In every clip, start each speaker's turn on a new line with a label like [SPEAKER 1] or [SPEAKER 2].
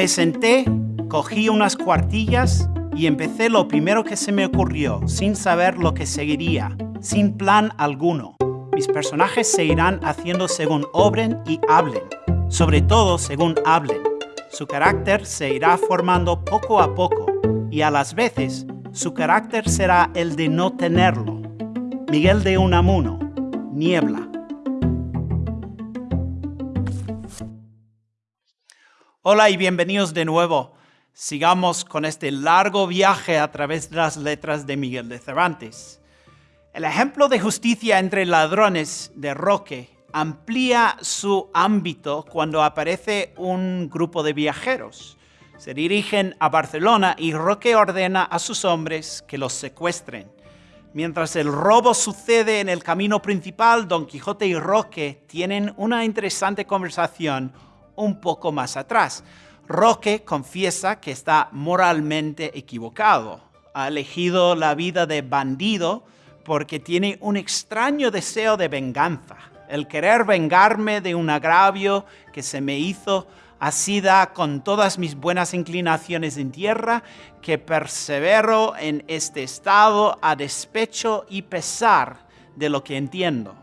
[SPEAKER 1] Me senté, cogí unas cuartillas y empecé lo primero que se me ocurrió, sin saber lo que seguiría, sin plan alguno. Mis personajes se irán haciendo según obren y hablen, sobre todo según hablen. Su carácter se irá formando poco a poco y a las veces su carácter será el de no tenerlo. Miguel de Unamuno, Niebla. Hola y bienvenidos de nuevo. Sigamos con este largo viaje a través de las letras de Miguel de Cervantes. El ejemplo de justicia entre ladrones de Roque amplía su ámbito cuando aparece un grupo de viajeros. Se dirigen a Barcelona y Roque ordena a sus hombres que los secuestren. Mientras el robo sucede en el camino principal, Don Quijote y Roque tienen una interesante conversación un poco más atrás. Roque confiesa que está moralmente equivocado. Ha elegido la vida de bandido porque tiene un extraño deseo de venganza. El querer vengarme de un agravio que se me hizo así da con todas mis buenas inclinaciones en tierra que persevero en este estado a despecho y pesar de lo que entiendo.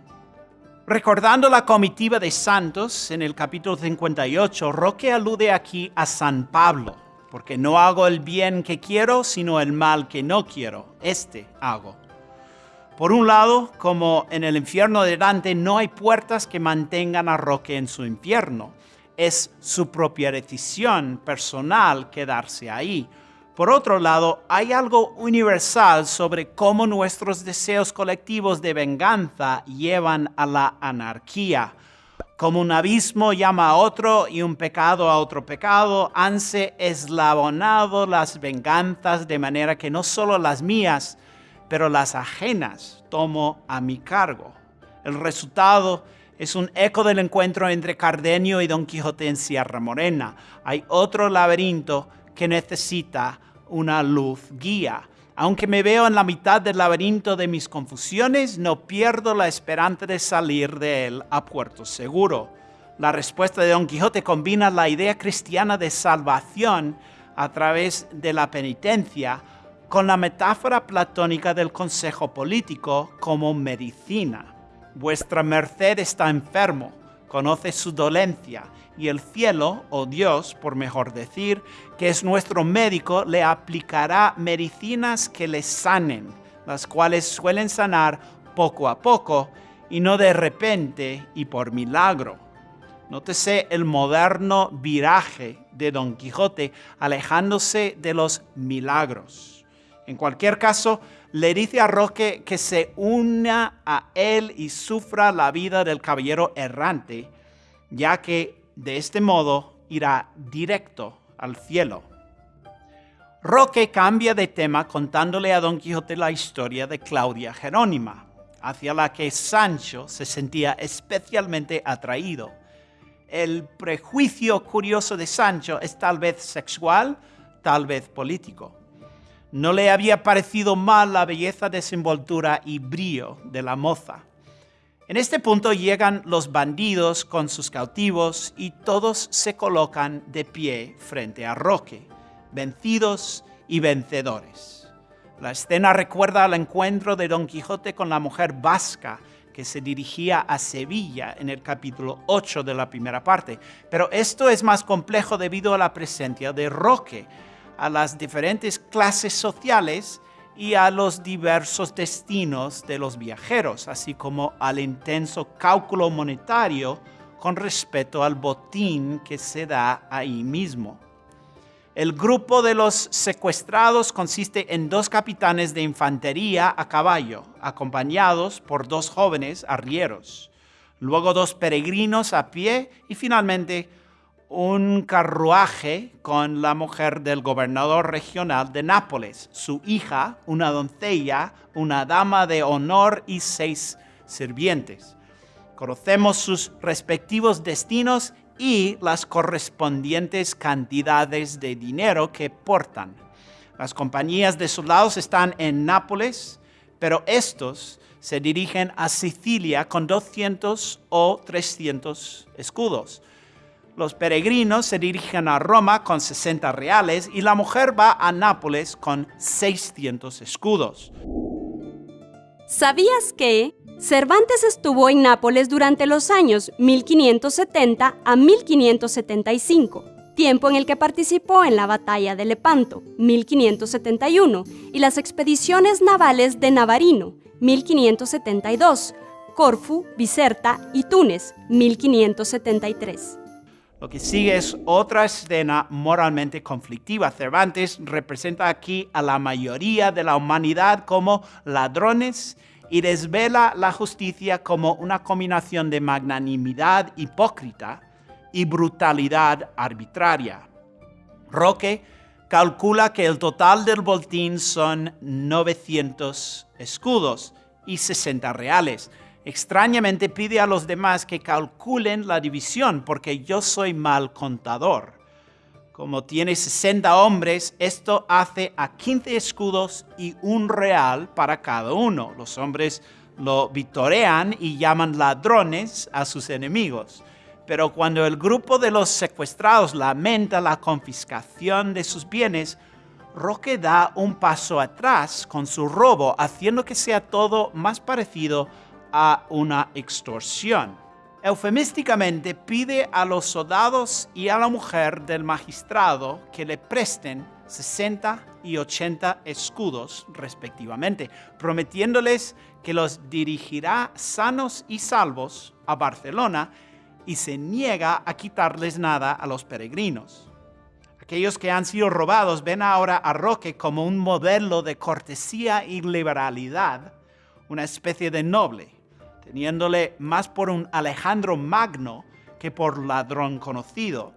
[SPEAKER 1] Recordando la comitiva de santos en el capítulo 58, Roque alude aquí a San Pablo, porque no hago el bien que quiero, sino el mal que no quiero. Este hago. Por un lado, como en el infierno de Dante no hay puertas que mantengan a Roque en su infierno, es su propia decisión personal quedarse ahí. Por otro lado, hay algo universal sobre cómo nuestros deseos colectivos de venganza llevan a la anarquía. Como un abismo llama a otro y un pecado a otro pecado, hanse eslabonado las venganzas de manera que no solo las mías, pero las ajenas tomo a mi cargo. El resultado es un eco del encuentro entre Cardenio y Don Quijote en Sierra Morena. Hay otro laberinto que necesita una luz guía. Aunque me veo en la mitad del laberinto de mis confusiones, no pierdo la esperanza de salir de él a puerto seguro. La respuesta de Don Quijote combina la idea cristiana de salvación a través de la penitencia con la metáfora platónica del consejo político como medicina. Vuestra merced está enfermo, conoce su dolencia y el cielo, o Dios, por mejor decir, que es nuestro médico, le aplicará medicinas que le sanen, las cuales suelen sanar poco a poco y no de repente y por milagro. Nótese el moderno viraje de Don Quijote alejándose de los milagros. En cualquier caso, le dice a Roque que se una a él y sufra la vida del caballero errante, ya que de este modo irá directo al cielo. Roque cambia de tema contándole a Don Quijote la historia de Claudia Jerónima, hacia la que Sancho se sentía especialmente atraído. El prejuicio curioso de Sancho es tal vez sexual, tal vez político. No le había parecido mal la belleza, desenvoltura y brío de la moza. En este punto llegan los bandidos con sus cautivos y todos se colocan de pie frente a Roque, vencidos y vencedores. La escena recuerda al encuentro de Don Quijote con la mujer vasca que se dirigía a Sevilla en el capítulo 8 de la primera parte. Pero esto es más complejo debido a la presencia de Roque, a las diferentes clases sociales y a los diversos destinos de los viajeros, así como al intenso cálculo monetario con respecto al botín que se da ahí mismo. El grupo de los secuestrados consiste en dos capitanes de infantería a caballo, acompañados por dos jóvenes arrieros, luego dos peregrinos a pie y finalmente un carruaje con la mujer del gobernador regional de Nápoles, su hija, una doncella, una dama de honor y seis sirvientes. Conocemos sus respectivos destinos y las correspondientes cantidades de dinero que portan. Las compañías de soldados están en Nápoles, pero estos se dirigen a Sicilia con 200 o 300 escudos Los peregrinos se dirigen a Roma con 60 reales y la mujer va a Nápoles con 600 escudos.
[SPEAKER 2] ¿Sabías que Cervantes estuvo en Nápoles durante los años 1570 a 1575, tiempo en el que participó en la batalla de Lepanto, 1571, y las expediciones navales de Navarino, 1572, Corfu, Biserta y Túnez, 1573.
[SPEAKER 1] Lo que sigue es otra escena moralmente conflictiva. Cervantes representa aquí a la mayoría de la humanidad como ladrones y desvela la justicia como una combinación de magnanimidad hipócrita y brutalidad arbitraria. Roque calcula que el total del botín son 900 escudos y 60 reales. Extrañamente pide a los demás que calculen la división porque yo soy mal contador. Como tiene 60 hombres, esto hace a 15 escudos y un real para cada uno. Los hombres lo vitorean y llaman ladrones a sus enemigos. Pero cuando el grupo de los secuestrados lamenta la confiscación de sus bienes, Roque da un paso atrás con su robo, haciendo que sea todo más parecido a una extorsión eufemísticamente pide a los soldados y a la mujer del magistrado que le presten 60 y 80 escudos respectivamente, prometiéndoles que los dirigirá sanos y salvos a Barcelona y se niega a quitarles nada a los peregrinos. Aquellos que han sido robados ven ahora a Roque como un modelo de cortesía y liberalidad, una especie de noble teniéndole más por un Alejandro Magno que por ladrón conocido.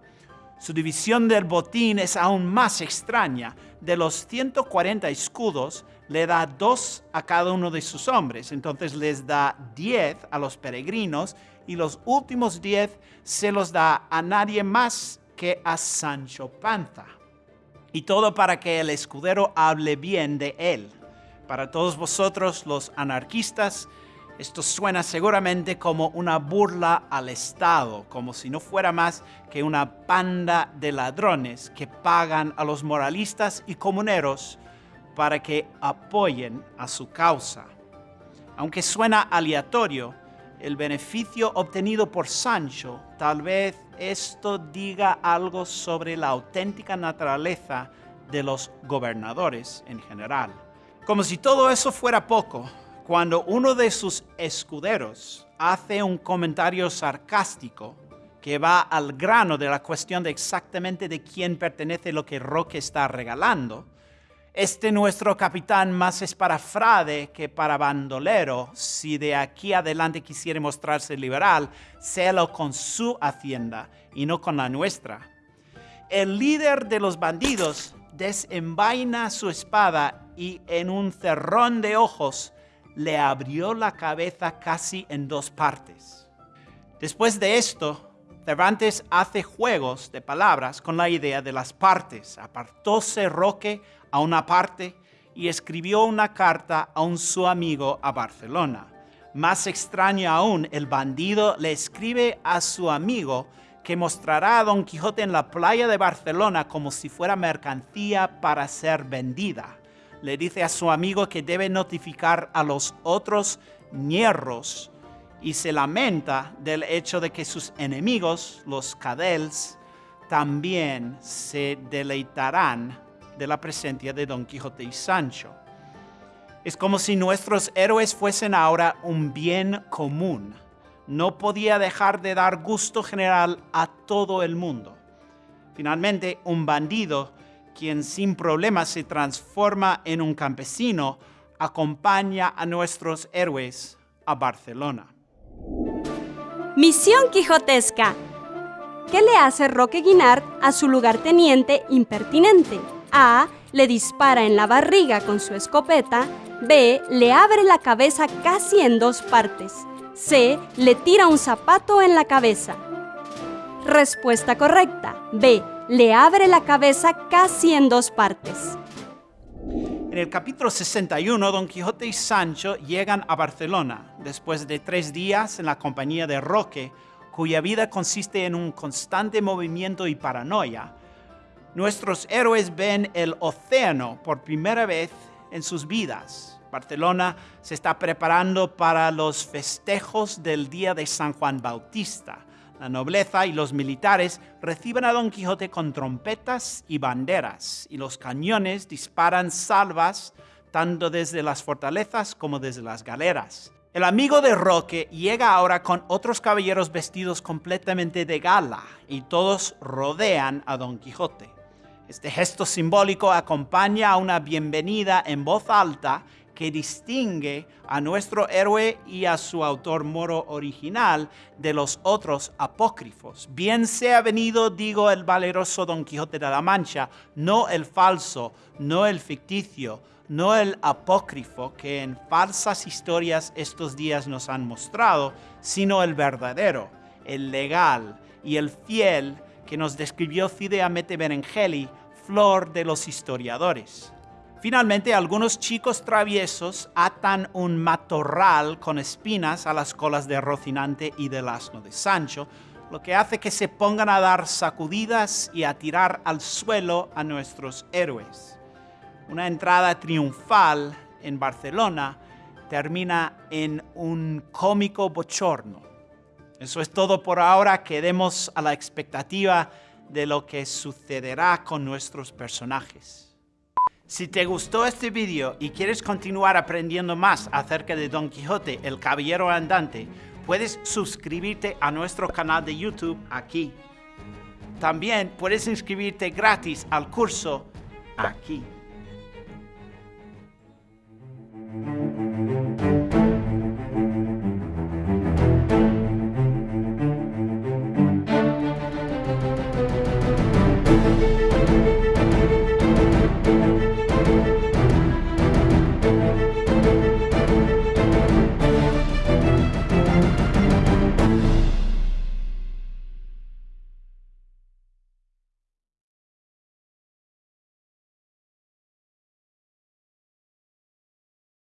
[SPEAKER 1] Su división del botín es aún más extraña. De los 140 escudos, le da dos a cada uno de sus hombres. Entonces les da 10 a los peregrinos y los últimos 10 se los da a nadie más que a Sancho Panza. Y todo para que el escudero hable bien de él. Para todos vosotros los anarquistas, esto suena seguramente como una burla al Estado, como si no fuera más que una panda de ladrones que pagan a los moralistas y comuneros para que apoyen a su causa. Aunque suena aleatorio, el beneficio obtenido por Sancho, tal vez esto diga algo sobre la auténtica naturaleza de los gobernadores en general. Como si todo eso fuera poco, cuando uno de sus escuderos hace un comentario sarcástico que va al grano de la cuestión de exactamente de quién pertenece lo que Roque está regalando, este nuestro capitán más es para frade que para bandolero. Si de aquí adelante quisiera mostrarse liberal, sélo con su hacienda y no con la nuestra. El líder de los bandidos desenvaina su espada y en un cerrón de ojos le abrió la cabeza casi en dos partes. Después de esto, Cervantes hace juegos de palabras con la idea de las partes. Apartóse Roque a una parte y escribió una carta a un su amigo a Barcelona. Más extraño aún, el bandido le escribe a su amigo que mostrará a Don Quijote en la playa de Barcelona como si fuera mercancía para ser vendida le dice a su amigo que debe notificar a los otros ñerros y se lamenta del hecho de que sus enemigos, los cadels, también se deleitarán de la presencia de Don Quijote y Sancho. Es como si nuestros héroes fuesen ahora un bien común. No podía dejar de dar gusto general a todo el mundo. Finalmente, un bandido quien sin problemas se transforma en un campesino, acompaña a nuestros héroes a Barcelona.
[SPEAKER 2] Misión Quijotesca. ¿Qué le hace Roque Guinart a su lugarteniente impertinente? A. Le dispara en la barriga con su escopeta. B. Le abre la cabeza casi en dos partes. C. Le tira un zapato en la cabeza. Respuesta correcta. B le abre la cabeza casi en dos partes.
[SPEAKER 1] En el capítulo 61, Don Quijote y Sancho llegan a Barcelona. Después de tres días en la compañía de Roque, cuya vida consiste en un constante movimiento y paranoia, nuestros héroes ven el océano por primera vez en sus vidas. Barcelona se está preparando para los festejos del día de San Juan Bautista. La nobleza y los militares reciben a Don Quijote con trompetas y banderas, y los cañones disparan salvas tanto desde las fortalezas como desde las galeras. El amigo de Roque llega ahora con otros caballeros vestidos completamente de gala, y todos rodean a Don Quijote. Este gesto simbólico acompaña a una bienvenida en voz alta que distingue a nuestro héroe y a su autor moro original de los otros apócrifos. Bien sea venido, digo, el valeroso Don Quijote de la Mancha, no el falso, no el ficticio, no el apócrifo que en falsas historias estos días nos han mostrado, sino el verdadero, el legal y el fiel que nos describió Fide Amete Berengeli, flor de los historiadores. Finalmente, algunos chicos traviesos atan un matorral con espinas a las colas de Rocinante y del asno de Sancho, lo que hace que se pongan a dar sacudidas y a tirar al suelo a nuestros héroes. Una entrada triunfal en Barcelona termina en un cómico bochorno. Eso es todo por ahora. Quedemos a la expectativa de lo que sucederá con nuestros personajes. Si te gustó este video y quieres continuar aprendiendo más acerca de Don Quijote, el Caballero Andante, puedes suscribirte a nuestro canal de YouTube aquí. También puedes inscribirte gratis al curso aquí.